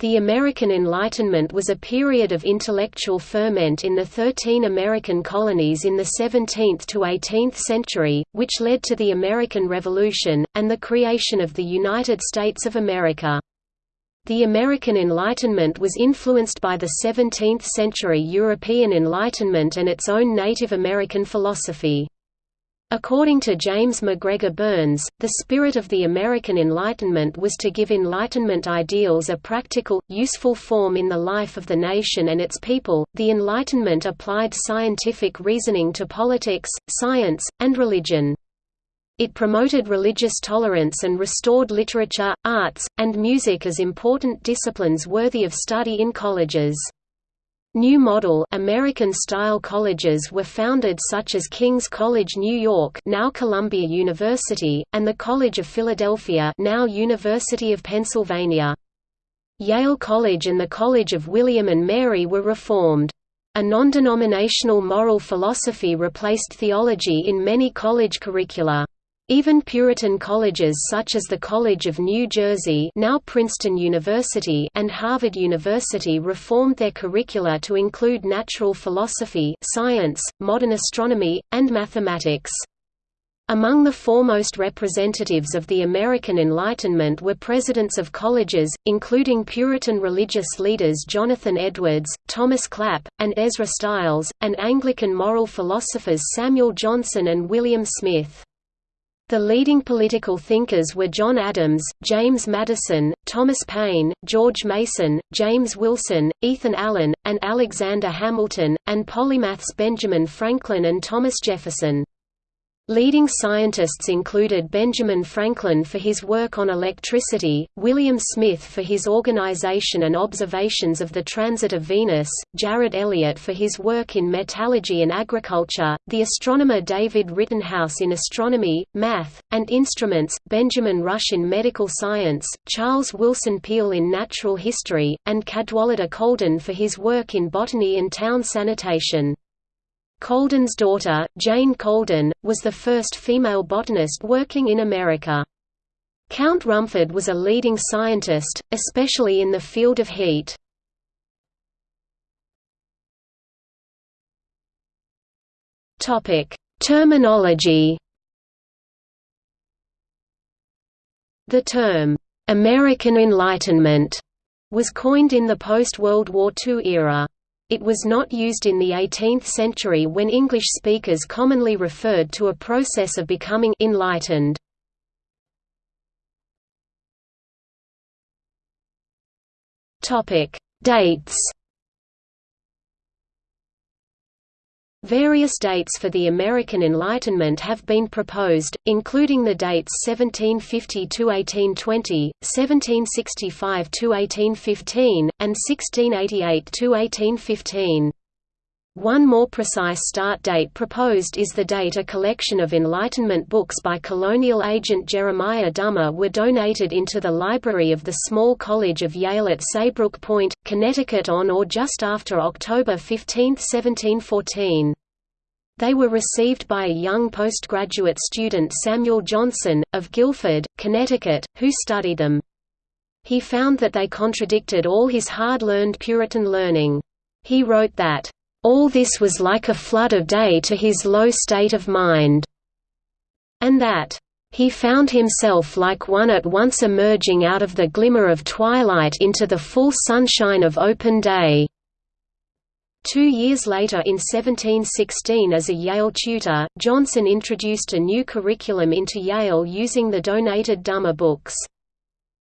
The American Enlightenment was a period of intellectual ferment in the thirteen American colonies in the 17th to 18th century, which led to the American Revolution, and the creation of the United States of America. The American Enlightenment was influenced by the 17th-century European Enlightenment and its own Native American philosophy. According to James MacGregor Burns, the spirit of the American Enlightenment was to give Enlightenment ideals a practical, useful form in the life of the nation and its people. The Enlightenment applied scientific reasoning to politics, science, and religion. It promoted religious tolerance and restored literature, arts, and music as important disciplines worthy of study in colleges. New model American-style colleges were founded such as King's College New York now Columbia University, and the College of Philadelphia now University of Pennsylvania. Yale College and the College of William and Mary were reformed. A non-denominational moral philosophy replaced theology in many college curricula. Even Puritan colleges such as the College of New Jersey now Princeton University and Harvard University reformed their curricula to include natural philosophy, science, modern astronomy, and mathematics. Among the foremost representatives of the American Enlightenment were presidents of colleges, including Puritan religious leaders Jonathan Edwards, Thomas Clap, and Ezra Stiles, and Anglican moral philosophers Samuel Johnson and William Smith. The leading political thinkers were John Adams, James Madison, Thomas Paine, George Mason, James Wilson, Ethan Allen, and Alexander Hamilton, and polymaths Benjamin Franklin and Thomas Jefferson. Leading scientists included Benjamin Franklin for his work on electricity, William Smith for his organization and observations of the transit of Venus, Jared Eliot for his work in metallurgy and agriculture, the astronomer David Rittenhouse in astronomy, math, and instruments, Benjamin Rush in medical science, Charles Willson Peale in natural history, and Cadwallader Colden for his work in botany and town sanitation. Colden's daughter, Jane Colden, was the first female botanist working in America. Count Rumford was a leading scientist, especially in the field of heat. Terminology The term, "'American Enlightenment' was coined in the post-World War II era. It was not used in the 18th century when English speakers commonly referred to a process of becoming enlightened. Dates Various dates for the American Enlightenment have been proposed, including the dates 1750–1820, 1765–1815, and 1688–1815. One more precise start date proposed is the date a collection of Enlightenment books by colonial agent Jeremiah Dummer were donated into the library of the Small College of Yale at Saybrook Point, Connecticut on or just after October 15, 1714. They were received by a young postgraduate student Samuel Johnson, of Guilford, Connecticut, who studied them. He found that they contradicted all his hard-learned Puritan learning. He wrote that, "...all this was like a flood of day to his low state of mind," and that, "...he found himself like one at once emerging out of the glimmer of twilight into the full sunshine of open day." Two years later in 1716 as a Yale tutor, Johnson introduced a new curriculum into Yale using the donated Dummer books.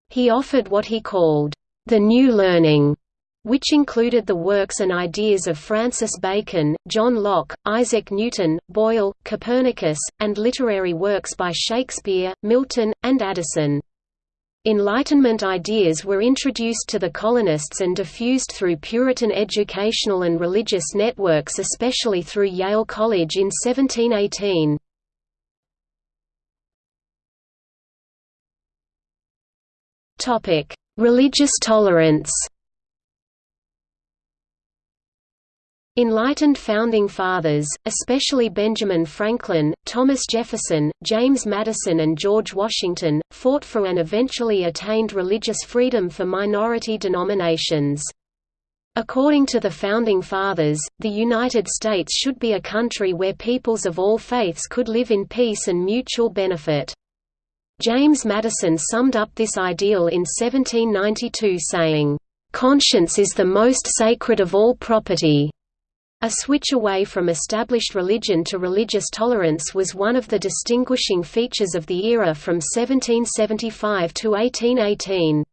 He offered what he called, "...the new learning", which included the works and ideas of Francis Bacon, John Locke, Isaac Newton, Boyle, Copernicus, and literary works by Shakespeare, Milton, and Addison. Enlightenment ideas were introduced to the colonists and diffused through Puritan educational and religious networks especially through Yale College in 1718. Religious tolerance Enlightened Founding Fathers, especially Benjamin Franklin, Thomas Jefferson, James Madison and George Washington, fought for and eventually attained religious freedom for minority denominations. According to the Founding Fathers, the United States should be a country where peoples of all faiths could live in peace and mutual benefit. James Madison summed up this ideal in 1792 saying, "...conscience is the most sacred of all property." A switch away from established religion to religious tolerance was one of the distinguishing features of the era from 1775 to 1818.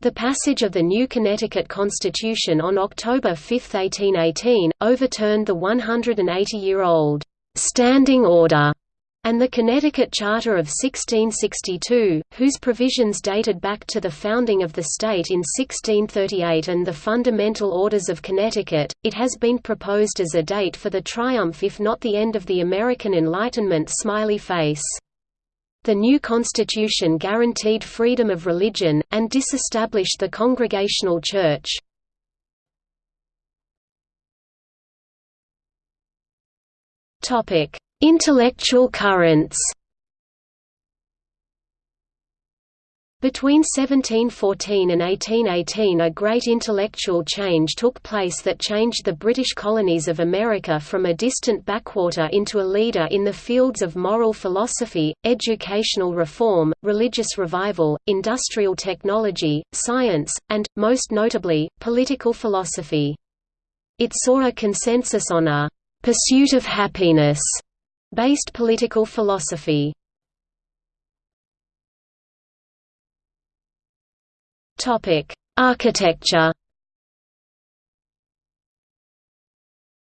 The passage of the new Connecticut Constitution on October 5, 1818, overturned the 180-year-old «standing order» and the Connecticut Charter of 1662, whose provisions dated back to the founding of the state in 1638 and the Fundamental Orders of Connecticut, it has been proposed as a date for the triumph if not the end of the American Enlightenment smiley face. The new constitution guaranteed freedom of religion, and disestablished the Congregational Church. Topic Intellectual currents Between 1714 and 1818 a great intellectual change took place that changed the British colonies of America from a distant backwater into a leader in the fields of moral philosophy, educational reform, religious revival, industrial technology, science, and, most notably, political philosophy. It saw a consensus on a «pursuit of happiness» based political philosophy. Topic: Architecture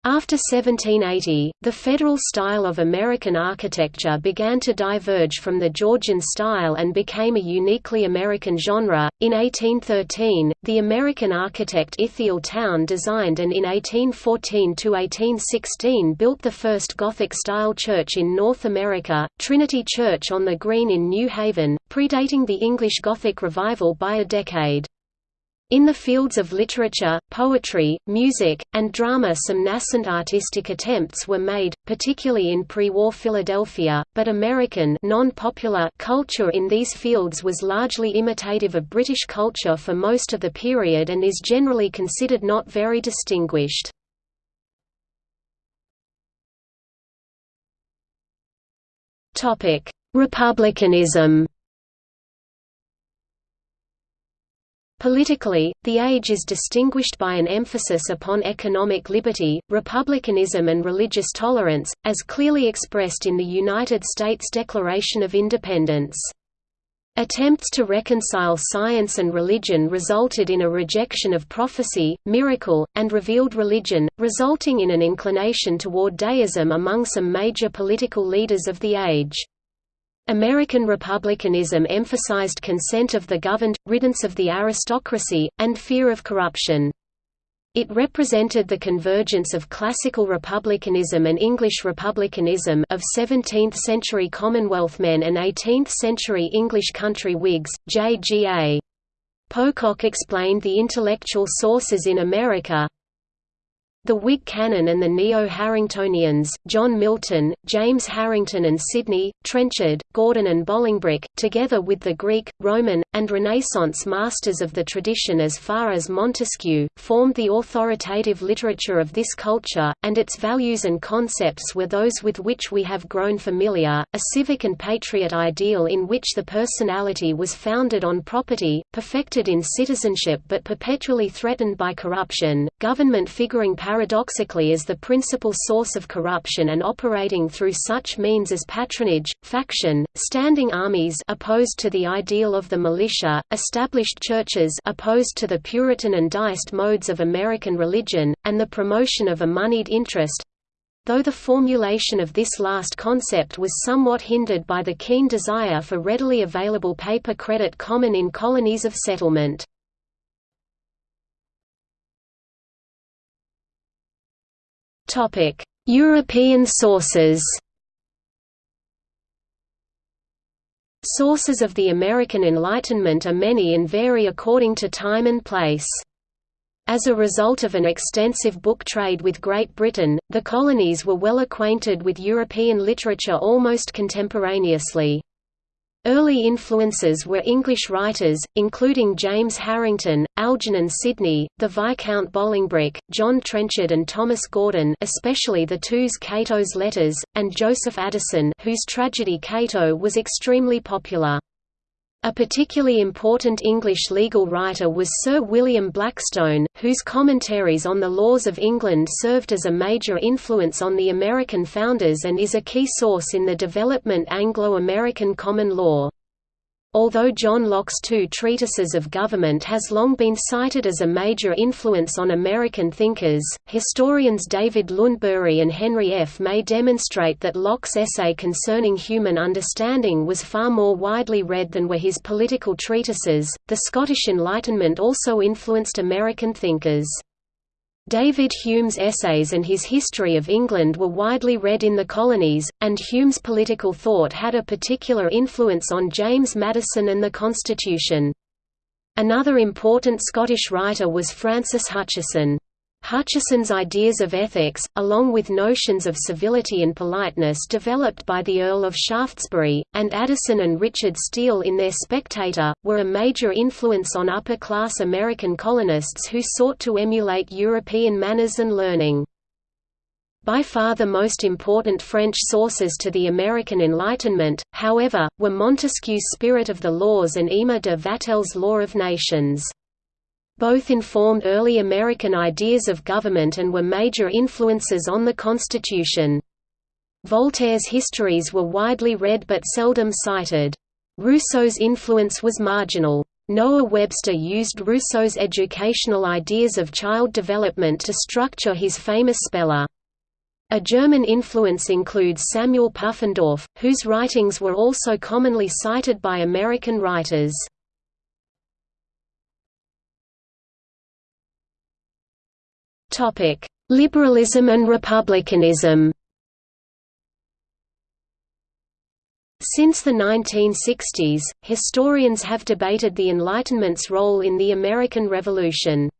After 1780, the federal style of American architecture began to diverge from the Georgian style and became a uniquely American genre. In 1813, the American architect Ithiel Town designed and in 1814 to 1816 built the first Gothic-style church in North America, Trinity Church on the Green in New Haven, predating the English Gothic revival by a decade. In the fields of literature, poetry, music, and drama some nascent artistic attempts were made, particularly in pre-war Philadelphia, but American culture in these fields was largely imitative of British culture for most of the period and is generally considered not very distinguished. Republicanism Politically, the age is distinguished by an emphasis upon economic liberty, republicanism and religious tolerance, as clearly expressed in the United States Declaration of Independence. Attempts to reconcile science and religion resulted in a rejection of prophecy, miracle, and revealed religion, resulting in an inclination toward deism among some major political leaders of the age. American republicanism emphasized consent of the governed, riddance of the aristocracy, and fear of corruption. It represented the convergence of classical republicanism and English republicanism of 17th-century Commonwealth men and 18th-century English country Whigs. J. G. A. Pocock explained the intellectual sources in America, the Whig canon and the Neo-Harringtonians, John Milton, James Harrington and Sidney, Trenchard, Gordon and Bolingbroke, together with the Greek, Roman, and Renaissance masters of the tradition as far as Montesquieu, formed the authoritative literature of this culture, and its values and concepts were those with which we have grown familiar, a civic and patriot ideal in which the personality was founded on property, perfected in citizenship but perpetually threatened by corruption, government figuring paradoxically as the principal source of corruption and operating through such means as patronage, faction, standing armies opposed to the ideal of the militia, established churches opposed to the Puritan and deist modes of American religion, and the promotion of a moneyed interest, though the formulation of this last concept was somewhat hindered by the keen desire for readily available paper credit common in colonies of settlement. European sources. Sources of the American Enlightenment are many and vary according to time and place. As a result of an extensive book trade with Great Britain, the colonies were well acquainted with European literature almost contemporaneously. Early influences were English writers, including James Harrington, Algernon Sidney, the Viscount Bolingbroke, John Trenchard and Thomas Gordon especially the two's Cato's Letters, and Joseph Addison whose tragedy Cato was extremely popular. A particularly important English legal writer was Sir William Blackstone, whose commentaries on the laws of England served as a major influence on the American founders and is a key source in the development Anglo-American common law. Although John Locke's two treatises of government has long been cited as a major influence on American thinkers, historians David Lundberg and Henry F. May demonstrate that Locke's essay concerning human understanding was far more widely read than were his political treatises. The Scottish Enlightenment also influenced American thinkers. David Hume's essays and his History of England were widely read in the colonies, and Hume's political thought had a particular influence on James Madison and the Constitution. Another important Scottish writer was Francis Hutcheson. Hutcheson's ideas of ethics, along with notions of civility and politeness developed by the Earl of Shaftesbury, and Addison and Richard Steele in their Spectator, were a major influence on upper-class American colonists who sought to emulate European manners and learning. By far the most important French sources to the American Enlightenment, however, were Montesquieu's Spirit of the Laws and Emer de Vattel's Law of Nations. Both informed early American ideas of government and were major influences on the Constitution. Voltaire's histories were widely read but seldom cited. Rousseau's influence was marginal. Noah Webster used Rousseau's educational ideas of child development to structure his famous Speller. A German influence includes Samuel Pufendorf, whose writings were also commonly cited by American writers. Topic: Liberalism and republicanism. Since the 1960s, historians have debated the Enlightenment's role in the American Revolution.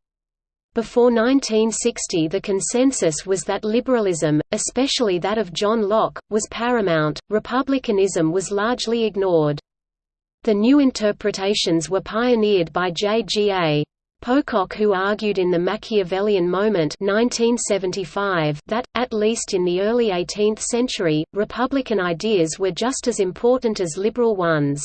Before 1960 the consensus was that liberalism, especially that of John Locke, was paramount, republicanism was largely ignored. The new interpretations were pioneered by J.G.A. Pocock who argued in The Machiavellian Moment 1975 that, at least in the early 18th century, Republican ideas were just as important as liberal ones.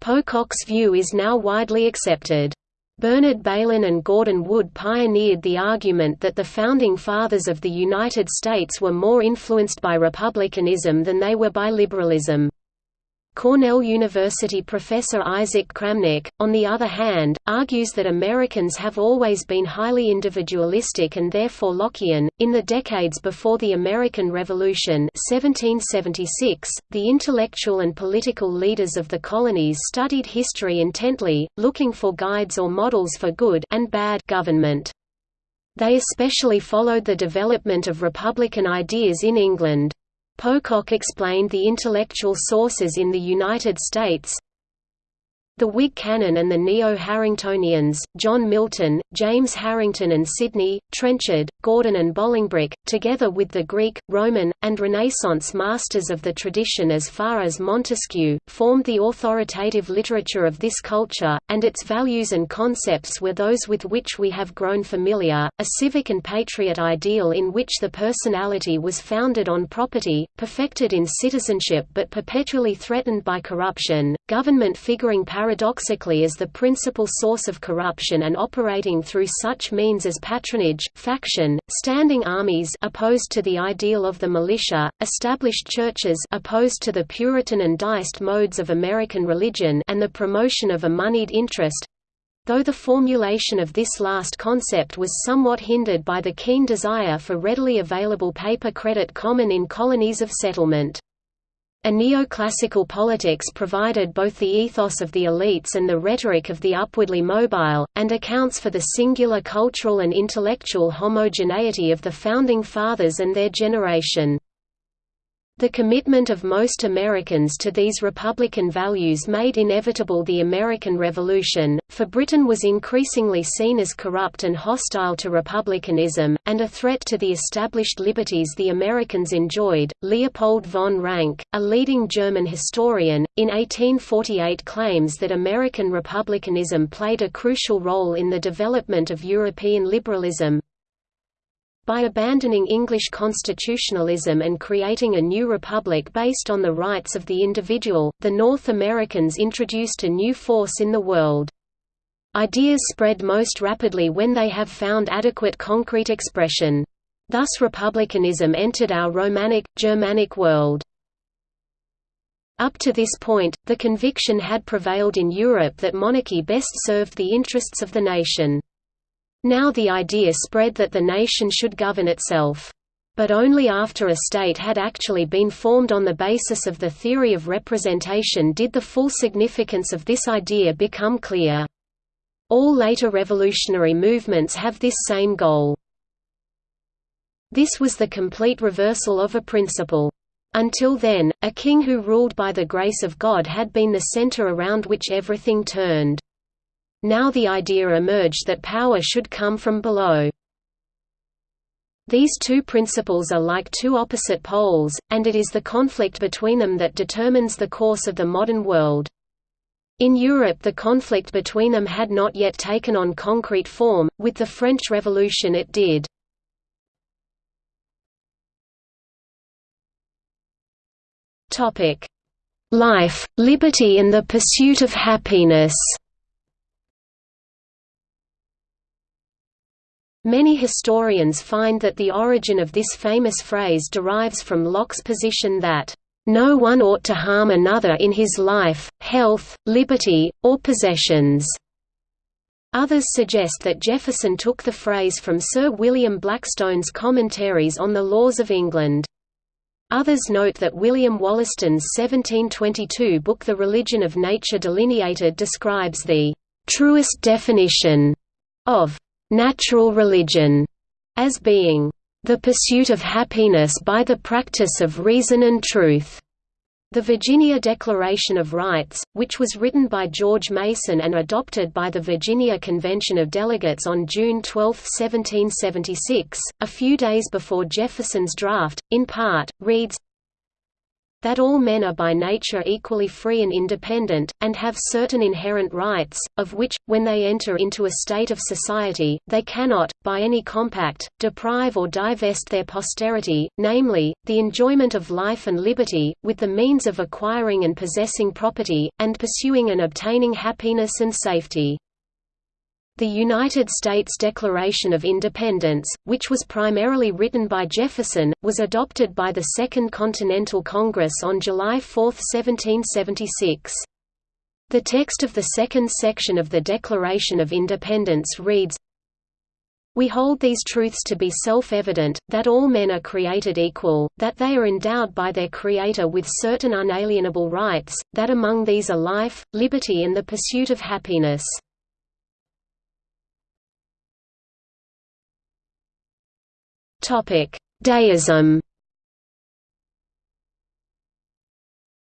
Pocock's view is now widely accepted. Bernard Bailyn and Gordon Wood pioneered the argument that the Founding Fathers of the United States were more influenced by republicanism than they were by liberalism. Cornell University professor Isaac Kramnick, on the other hand, argues that Americans have always been highly individualistic and therefore Lockean. In the decades before the American Revolution, 1776, the intellectual and political leaders of the colonies studied history intently, looking for guides or models for good and bad government. They especially followed the development of republican ideas in England. Pocock explained the intellectual sources in the United States, the Whig canon and the Neo-Harringtonians, John Milton, James Harrington and Sidney, Trenchard, Gordon and Bolingbroke, together with the Greek, Roman, and Renaissance masters of the tradition as far as Montesquieu, formed the authoritative literature of this culture, and its values and concepts were those with which we have grown familiar, a civic and patriot ideal in which the personality was founded on property, perfected in citizenship but perpetually threatened by corruption, government figuring paradoxically as the principal source of corruption and operating through such means as patronage, faction, standing armies opposed to the ideal of the militia, established churches opposed to the Puritan and deist modes of American religion and the promotion of a moneyed interest, though the formulation of this last concept was somewhat hindered by the keen desire for readily available paper credit common in colonies of settlement. A neoclassical politics provided both the ethos of the elites and the rhetoric of the upwardly mobile, and accounts for the singular cultural and intellectual homogeneity of the Founding Fathers and their generation. The commitment of most Americans to these republican values made inevitable the American Revolution, for Britain was increasingly seen as corrupt and hostile to republicanism, and a threat to the established liberties the Americans enjoyed. Leopold von Ranke, a leading German historian, in 1848 claims that American republicanism played a crucial role in the development of European liberalism, by abandoning English constitutionalism and creating a new republic based on the rights of the individual, the North Americans introduced a new force in the world. Ideas spread most rapidly when they have found adequate concrete expression. Thus republicanism entered our Romanic, Germanic world. Up to this point, the conviction had prevailed in Europe that monarchy best served the interests of the nation. Now the idea spread that the nation should govern itself. But only after a state had actually been formed on the basis of the theory of representation did the full significance of this idea become clear. All later revolutionary movements have this same goal. This was the complete reversal of a principle. Until then, a king who ruled by the grace of God had been the center around which everything turned. Now the idea emerged that power should come from below. These two principles are like two opposite poles, and it is the conflict between them that determines the course of the modern world. In Europe the conflict between them had not yet taken on concrete form, with the French Revolution it did. Life, liberty and the pursuit of happiness Many historians find that the origin of this famous phrase derives from Locke's position that, "...no one ought to harm another in his life, health, liberty, or possessions." Others suggest that Jefferson took the phrase from Sir William Blackstone's commentaries on the laws of England. Others note that William Wollaston's 1722 book The Religion of Nature Delineated describes the truest definition of natural religion as being the pursuit of happiness by the practice of reason and truth. The Virginia Declaration of Rights, which was written by George Mason and adopted by the Virginia Convention of Delegates on June 12, 1776, a few days before Jefferson's draft, in part, reads, that all men are by nature equally free and independent, and have certain inherent rights, of which, when they enter into a state of society, they cannot, by any compact, deprive or divest their posterity, namely, the enjoyment of life and liberty, with the means of acquiring and possessing property, and pursuing and obtaining happiness and safety. The United States Declaration of Independence, which was primarily written by Jefferson, was adopted by the Second Continental Congress on July 4, 1776. The text of the second section of the Declaration of Independence reads, we hold these truths to be self-evident, that all men are created equal, that they are endowed by their Creator with certain unalienable rights, that among these are life, liberty and the pursuit of happiness. Deism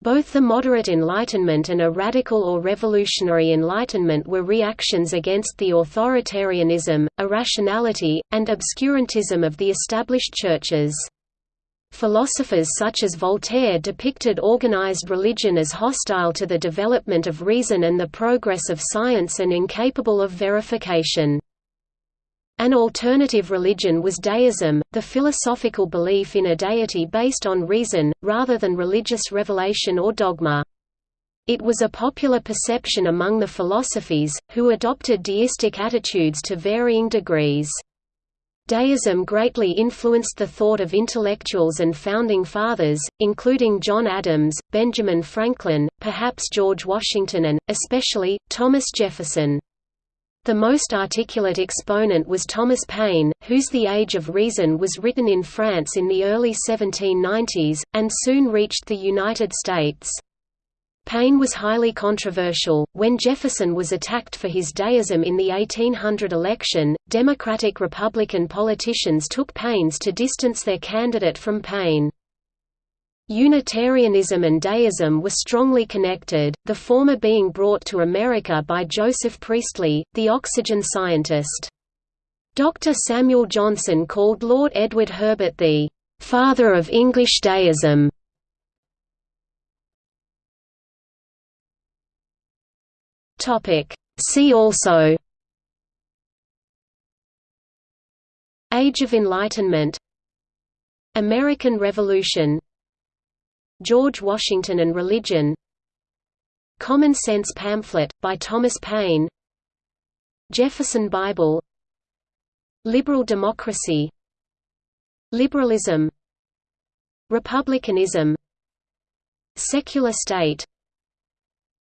Both the moderate Enlightenment and a radical or revolutionary Enlightenment were reactions against the authoritarianism, irrationality, and obscurantism of the established churches. Philosophers such as Voltaire depicted organized religion as hostile to the development of reason and the progress of science and incapable of verification. An alternative religion was deism, the philosophical belief in a deity based on reason, rather than religious revelation or dogma. It was a popular perception among the philosophes, who adopted deistic attitudes to varying degrees. Deism greatly influenced the thought of intellectuals and founding fathers, including John Adams, Benjamin Franklin, perhaps George Washington and, especially, Thomas Jefferson. The most articulate exponent was Thomas Paine, whose The Age of Reason was written in France in the early 1790s, and soon reached the United States. Paine was highly controversial. When Jefferson was attacked for his deism in the 1800 election, Democratic Republican politicians took pains to distance their candidate from Paine. Unitarianism and deism were strongly connected, the former being brought to America by Joseph Priestley, the oxygen scientist. Dr. Samuel Johnson called Lord Edward Herbert the "...father of English deism". See also Age of Enlightenment American Revolution George Washington and Religion. Common Sense Pamphlet, by Thomas Paine. Jefferson Bible. Liberal democracy. Liberalism. Republicanism. Secular state.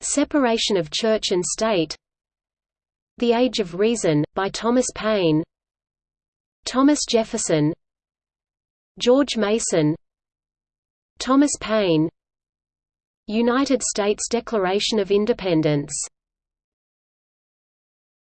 Separation of church and state. The Age of Reason, by Thomas Paine. Thomas Jefferson. George Mason Thomas Paine. United States Declaration of Independence